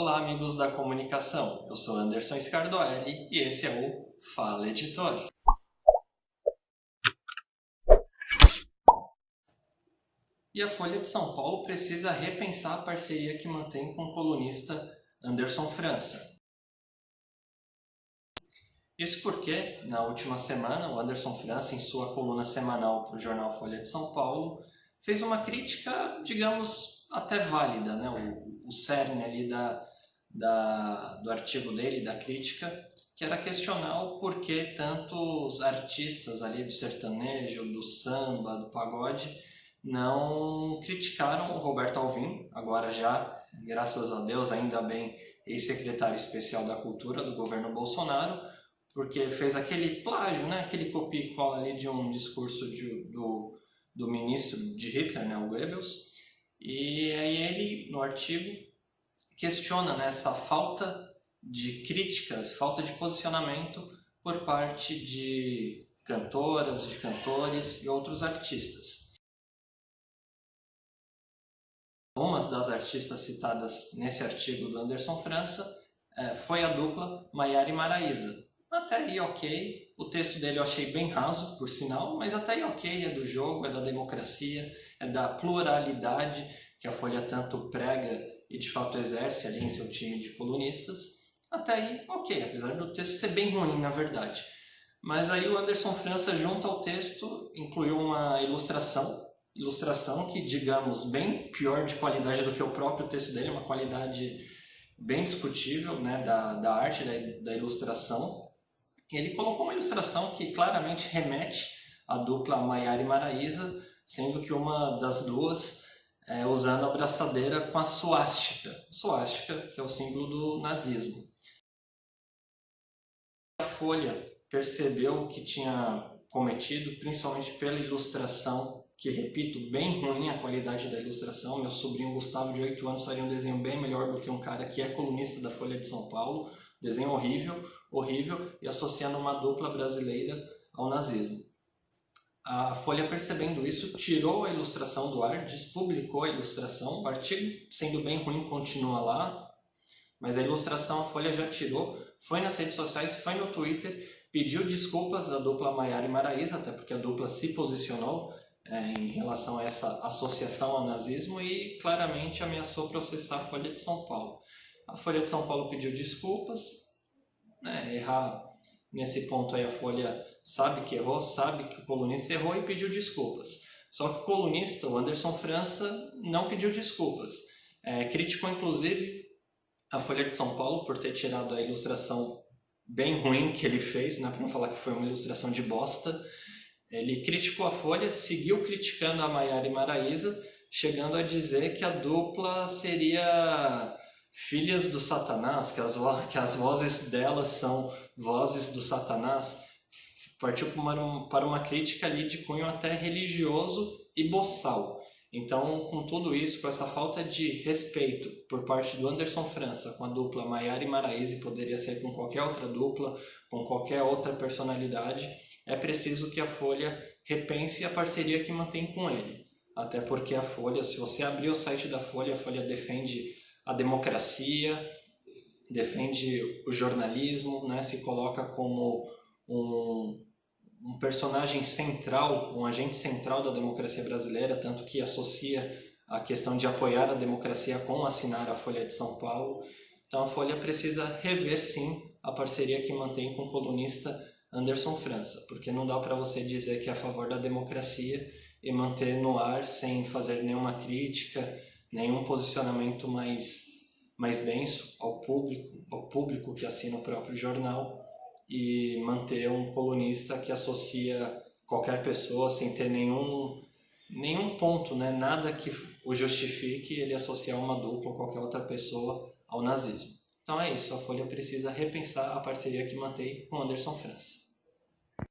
Olá, amigos da comunicação. Eu sou Anderson Scardoelli e esse é o Fala Editor. E a Folha de São Paulo precisa repensar a parceria que mantém com o colunista Anderson França. Isso porque, na última semana, o Anderson França, em sua coluna semanal para o jornal Folha de São Paulo, fez uma crítica, digamos, até válida, né? o, o cerne ali da, da, do artigo dele, da crítica, que era questionar o porquê tantos artistas ali do sertanejo, do samba, do pagode, não criticaram o Roberto Alvim, agora já, graças a Deus, ainda bem, ex-secretário especial da Cultura do governo Bolsonaro, porque fez aquele plágio, né? aquele copia e cola ali de um discurso de, do, do ministro de Hitler, né? o Goebbels, e aí ele, no artigo, questiona né, essa falta de críticas, falta de posicionamento por parte de cantoras, de cantores e outros artistas. Uma das artistas citadas nesse artigo do Anderson França é, foi a dupla Maiara e Maraísa. Até aí ok, o texto dele eu achei bem raso, por sinal, mas até aí ok, é do jogo, é da democracia, é da pluralidade que a Folha tanto prega e de fato exerce ali em seu time de colunistas, até aí ok, apesar do texto ser bem ruim na verdade. Mas aí o Anderson França, junto ao texto, incluiu uma ilustração, ilustração que, digamos, bem pior de qualidade do que o próprio texto dele, uma qualidade bem discutível né, da, da arte, da, da ilustração. Ele colocou uma ilustração que claramente remete à dupla Maiara e Maraísa, sendo que uma das duas é, usando a braçadeira com a suástica. Suástica, que é o símbolo do nazismo. A Folha percebeu que tinha cometido, principalmente pela ilustração, que, repito, bem ruim a qualidade da ilustração. Meu sobrinho Gustavo, de 8 anos, faria um desenho bem melhor do que um cara que é colunista da Folha de São Paulo. Desenho horrível, horrível, e associando uma dupla brasileira ao nazismo. A Folha, percebendo isso, tirou a ilustração do ar, despublicou a ilustração. O artigo, sendo bem ruim, continua lá, mas a ilustração a Folha já tirou. Foi nas redes sociais, foi no Twitter, pediu desculpas à dupla Maiara e Maraísa, até porque a dupla se posicionou é, em relação a essa associação ao nazismo e claramente ameaçou processar a Folha de São Paulo. A Folha de São Paulo pediu desculpas, né, errar nesse ponto aí a Folha sabe que errou, sabe que o colunista errou e pediu desculpas. Só que o colunista, o Anderson França, não pediu desculpas. É, criticou inclusive a Folha de São Paulo por ter tirado a ilustração bem ruim que ele fez, né, para não falar que foi uma ilustração de bosta. Ele criticou a Folha, seguiu criticando a Maiara e Maraísa, chegando a dizer que a dupla seria filhas do Satanás, que as, que as vozes delas são vozes do Satanás, partiu para uma, para uma crítica ali de cunho até religioso e boçal. Então, com tudo isso, com essa falta de respeito por parte do Anderson França com a dupla Maiara e Maraíse, poderia ser com qualquer outra dupla, com qualquer outra personalidade, é preciso que a Folha repense a parceria que mantém com ele. Até porque a Folha, se você abrir o site da Folha, a Folha defende a democracia, defende o jornalismo, né, se coloca como um, um personagem central, um agente central da democracia brasileira, tanto que associa a questão de apoiar a democracia com assinar a Folha de São Paulo. Então a Folha precisa rever sim a parceria que mantém com o colunista Anderson França, porque não dá para você dizer que é a favor da democracia e manter no ar sem fazer nenhuma crítica, nenhum posicionamento mais, mais denso ao público, ao público que assina o próprio jornal e manter um colunista que associa qualquer pessoa sem ter nenhum, nenhum ponto, né? nada que o justifique ele associar uma dupla ou qualquer outra pessoa ao nazismo. Então é isso, a Folha precisa repensar a parceria que mantém com Anderson França.